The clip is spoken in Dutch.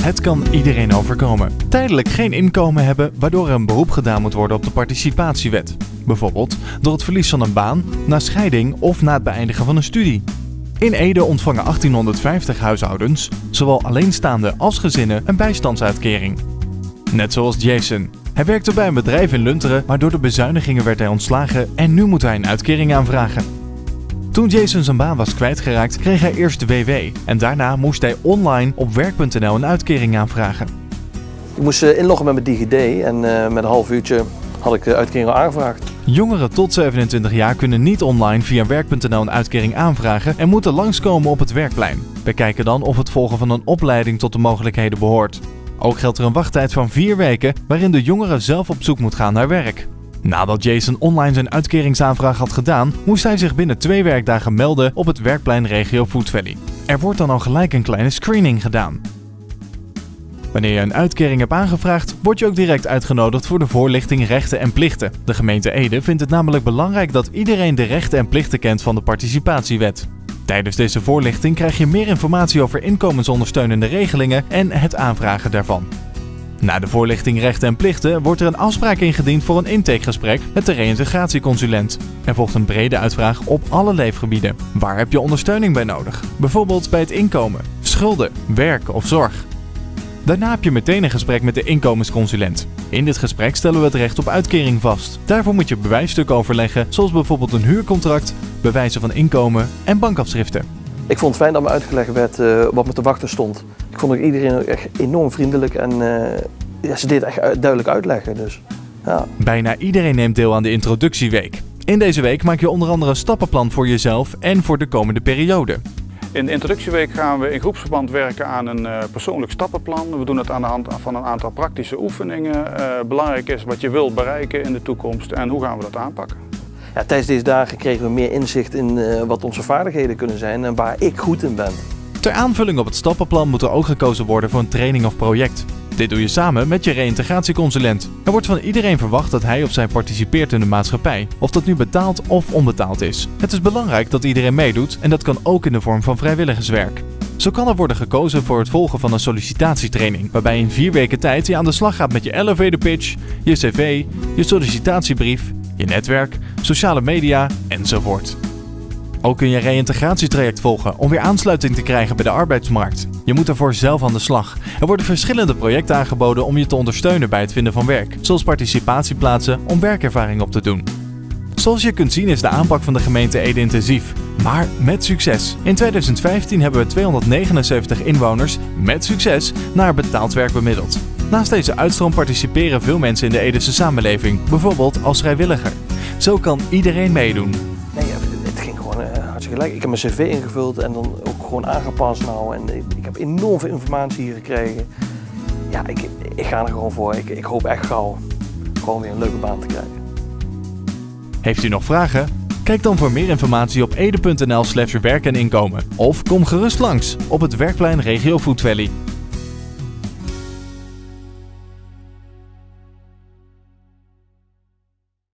Het kan iedereen overkomen. Tijdelijk geen inkomen hebben waardoor er een beroep gedaan moet worden op de participatiewet. Bijvoorbeeld door het verlies van een baan, na scheiding of na het beëindigen van een studie. In Ede ontvangen 1850 huishoudens, zowel alleenstaande als gezinnen, een bijstandsuitkering. Net zoals Jason. Hij werkte bij een bedrijf in Lunteren, maar door de bezuinigingen werd hij ontslagen en nu moet hij een uitkering aanvragen. Toen Jason zijn baan was kwijtgeraakt, kreeg hij eerst de WW en daarna moest hij online op werk.nl een uitkering aanvragen. Ik moest eh, inloggen met mijn DigiD en uh, met een half uurtje had ik de uitkering al aangevraagd. Jongeren tot 27 jaar kunnen niet online via werk.nl een uitkering aanvragen en moeten langskomen op het werkplein. Bekijken dan of het volgen van een opleiding tot de mogelijkheden behoort. Ook geldt er een wachttijd van 4 weken waarin de jongere zelf op zoek moet gaan naar werk. Nadat Jason online zijn uitkeringsaanvraag had gedaan, moest hij zich binnen twee werkdagen melden op het werkplein regio Food Valley. Er wordt dan al gelijk een kleine screening gedaan. Wanneer je een uitkering hebt aangevraagd, word je ook direct uitgenodigd voor de voorlichting rechten en plichten. De gemeente Ede vindt het namelijk belangrijk dat iedereen de rechten en plichten kent van de participatiewet. Tijdens deze voorlichting krijg je meer informatie over inkomensondersteunende regelingen en het aanvragen daarvan. Na de voorlichting rechten en plichten wordt er een afspraak ingediend voor een intakegesprek met de reïntegratieconsulent. Er volgt een brede uitvraag op alle leefgebieden. Waar heb je ondersteuning bij nodig? Bijvoorbeeld bij het inkomen, schulden, werk of zorg. Daarna heb je meteen een gesprek met de inkomensconsulent. In dit gesprek stellen we het recht op uitkering vast. Daarvoor moet je bewijsstukken overleggen, zoals bijvoorbeeld een huurcontract, bewijzen van inkomen en bankafschriften. Ik vond het fijn dat me uitgelegd werd uh, wat me te wachten stond. Ik vond ook iedereen echt enorm vriendelijk en uh, ja, ze deed echt duidelijk uitleggen. Dus, ja. Bijna iedereen neemt deel aan de introductieweek. In deze week maak je onder andere een stappenplan voor jezelf en voor de komende periode. In de introductieweek gaan we in groepsverband werken aan een uh, persoonlijk stappenplan. We doen het aan de hand van een aantal praktische oefeningen. Uh, belangrijk is wat je wilt bereiken in de toekomst en hoe gaan we dat aanpakken. Ja, tijdens deze dagen kregen we meer inzicht in uh, wat onze vaardigheden kunnen zijn en waar ik goed in ben. Ter aanvulling op het stappenplan moet er ook gekozen worden voor een training of project. Dit doe je samen met je reïntegratieconsulent. Er wordt van iedereen verwacht dat hij of zij participeert in de maatschappij, of dat nu betaald of onbetaald is. Het is belangrijk dat iedereen meedoet en dat kan ook in de vorm van vrijwilligerswerk. Zo kan er worden gekozen voor het volgen van een sollicitatietraining, waarbij in vier weken tijd je aan de slag gaat met je elevator pitch, je cv, je sollicitatiebrief, je netwerk, sociale media enzovoort. Ook kun je een reïntegratietraject volgen om weer aansluiting te krijgen bij de arbeidsmarkt. Je moet ervoor zelf aan de slag. Er worden verschillende projecten aangeboden om je te ondersteunen bij het vinden van werk, zoals participatieplaatsen om werkervaring op te doen. Zoals je kunt zien is de aanpak van de gemeente Ede intensief, maar met succes. In 2015 hebben we 279 inwoners met succes naar betaald werk bemiddeld. Naast deze uitstroom participeren veel mensen in de Edese samenleving, bijvoorbeeld als vrijwilliger. Zo kan iedereen meedoen. Gewoon uh, hartstikke gelijk. Ik heb mijn cv ingevuld en dan ook gewoon aangepast nou. En ik heb enorm veel informatie hier gekregen. Ja, ik, ik ga er gewoon voor. Ik, ik hoop echt gauw gewoon weer een leuke baan te krijgen. Heeft u nog vragen? Kijk dan voor meer informatie op ede.nl slash werk en inkomen. Of kom gerust langs op het werkplein Regio Food Valley.